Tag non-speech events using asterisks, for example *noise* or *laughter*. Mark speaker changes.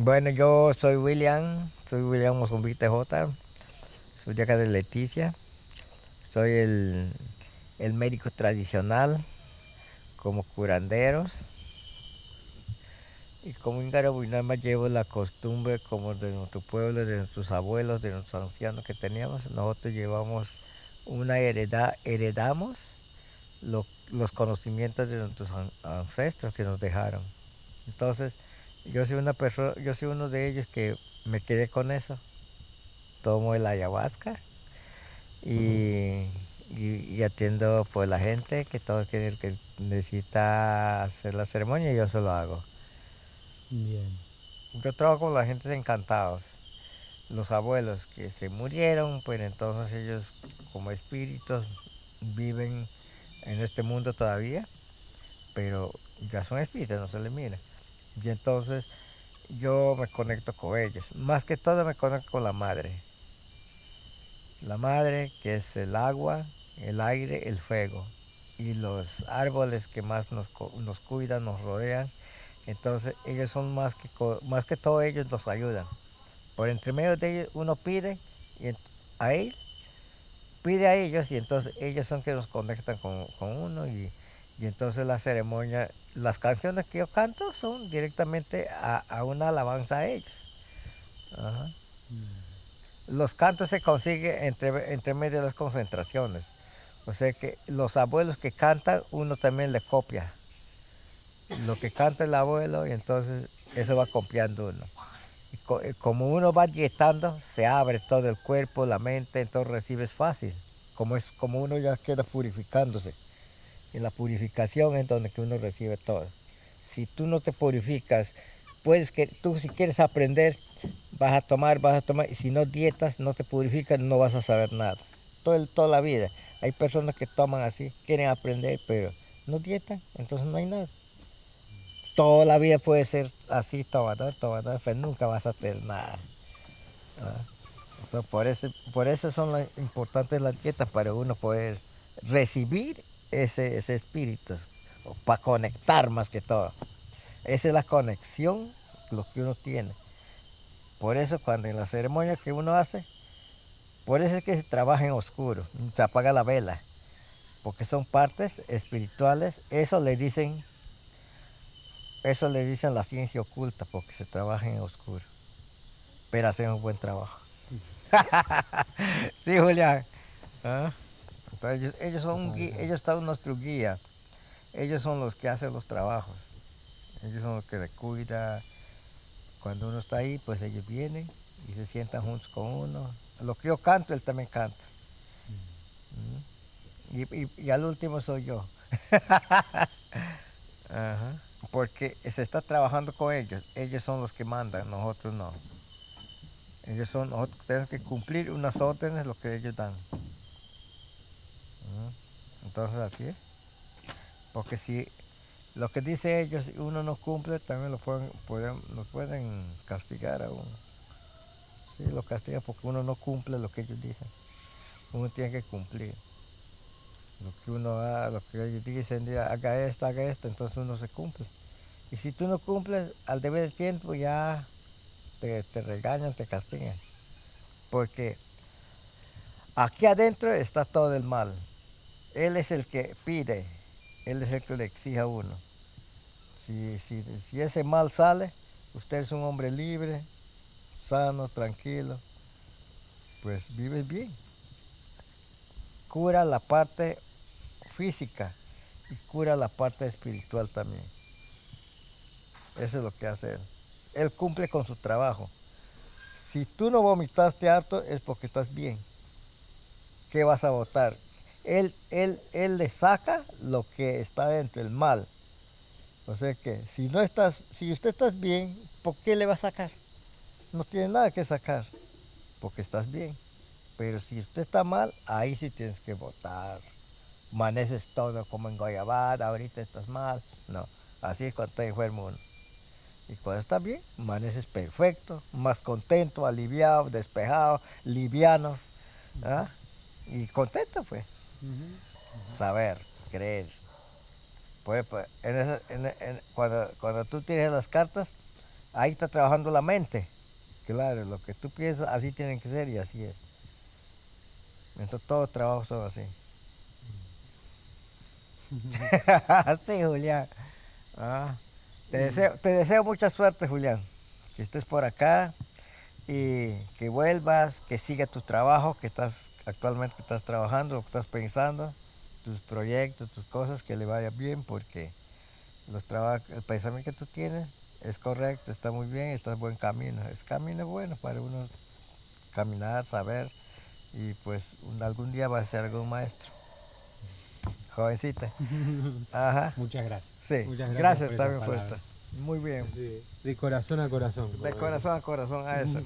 Speaker 1: Bueno, yo soy William, soy William Mozumbite J, soy de acá de Leticia, soy el, médico tradicional como curanderos y como más llevo la costumbre como de nuestro pueblo, de nuestros abuelos, de nuestros ancianos que teníamos, nosotros llevamos una heredad, heredamos los conocimientos de nuestros ancestros que nos dejaron. Entonces, yo soy una persona, yo soy uno de ellos que me quedé con eso. Tomo el ayahuasca y, atiendo pues la gente que todo que, que necesita hacer la ceremonia, yo se lo hago. Bien. Yo trabajo con la gente encantados. Los abuelos que se murieron, pues entonces ellos como espíritus viven en este mundo todavía, pero ya son espíritus, no se les mira. Y entonces yo me conecto con ellos. Más que todo me conecto con la madre. La madre que es el agua, el aire, el fuego. Y los árboles que más nos, nos cuidan, nos rodean. Entonces ellos son más que, más que todo ellos nos ayudan. Por entre medio de ellos uno pide y a él, pide a ellos y entonces ellos son que nos conectan con, uno y entonces la ceremonia, las canciones que yo canto son directamente a, una alabanza a ellos. Los cantos se consiguen entre, entre medio de las concentraciones. O sea que los abuelos que cantan, uno también le copia. Lo que canta el abuelo y entonces eso va copiando uno. Como uno va dietando, se abre todo el cuerpo, la mente, entonces recibes fácil. Como, es, como uno ya queda purificándose. En la purificación es donde que uno recibe todo. Si tú no te purificas, puedes que tú si quieres aprender, vas a tomar, vas a tomar, y si no dietas, no te purificas, no vas a saber nada. Todo toda la vida. Hay personas que toman así, quieren aprender, pero no dietan, entonces no hay nada. Toda la vida puede ser así, tomador, tomador, pero nunca vas a tener nada. por, eso, por eso son importantes las dietas, para uno poder recibir ese, ese espíritu, para conectar más que todo. Esa es la conexión lo que uno tiene. Por eso cuando en la ceremonia que uno hace, por eso es que se trabaja en oscuro, se apaga la vela, porque son partes espirituales, eso le dicen, eso le dicen la ciencia oculta, porque se trabaja en oscuro, pero hacen un buen trabajo. *laughs* sí, Julián. ¿Ah? Ellos, son ellos están nuestro guía. Ellos son los que hacen los trabajos. Ellos son los que le cuidan. Cuando uno está ahí, pues ellos vienen y se sientan juntos con uno. Lo que yo canto, él también canta. Mm. Y, al último soy yo. *laughs* Porque se está trabajando con ellos. Ellos son los que mandan, nosotros no. Ellos son, nosotros tenemos que cumplir unas órdenes, lo que ellos dan. Entonces así es. Porque si lo que dice ellos uno no cumple, también lo pueden, pueden, pueden castigar a uno. Sí, lo castigan porque uno no cumple lo que ellos dicen. Uno tiene que cumplir. Lo que uno haga, lo que ellos dicen, haga esto, haga esto, entonces uno se cumple. Y si tú no cumples, al deber del tiempo ya te, te regañan, te castigan. Porque aquí adentro está todo el mal. Él es el que pide, Él es el que le exige a uno. Si, ese mal sale, usted es un hombre libre, sano, tranquilo, pues vive bien. Cura la parte física y cura la parte espiritual también. Eso es lo que hace él. Él cumple con su trabajo. Si tú no vomitaste harto es porque estás bien. ¿Qué vas a votar? Él, él, él le saca lo que está dentro, el mal. O sea que si no estás, si usted está bien, ¿por qué le va a sacar? No tiene nada que sacar, porque estás bien. Pero si usted está mal, ahí sí tienes que votar. Maneces todo como en Guayabada, ahorita estás mal. No, así es cuando está enfermo uno. Y cuando está bien, maneces perfecto, más contento, aliviado, despejado, liviano. ¿ah? Y contento pues. Saber, creer. Pues, pues cuando, cuando tú tienes las cartas, ahí está trabajando la mente. Claro, lo que tú piensas, así tienen que ser y así es. Entonces todos los trabajos son así. *laughs* sí, Julián. Ah, te, deseo, te deseo mucha suerte, Julián. Que estés por acá y que vuelvas, que siga tu trabajo, que estás actualmente estás trabajando, lo que estás pensando, tus proyectos, tus cosas, que le vaya bien, porque los el pensamiento que tú tienes es correcto, está muy bien, está en buen camino. Es camino bueno para uno caminar, saber, y pues algún día va a ser algún maestro. Jovencita. *laughs*
Speaker 2: Ajá. Muchas gracias.
Speaker 1: Sí, Muchas gracias, gracias también por Muy bien.
Speaker 2: de corazón a corazón.
Speaker 1: De corazón a corazón a eso.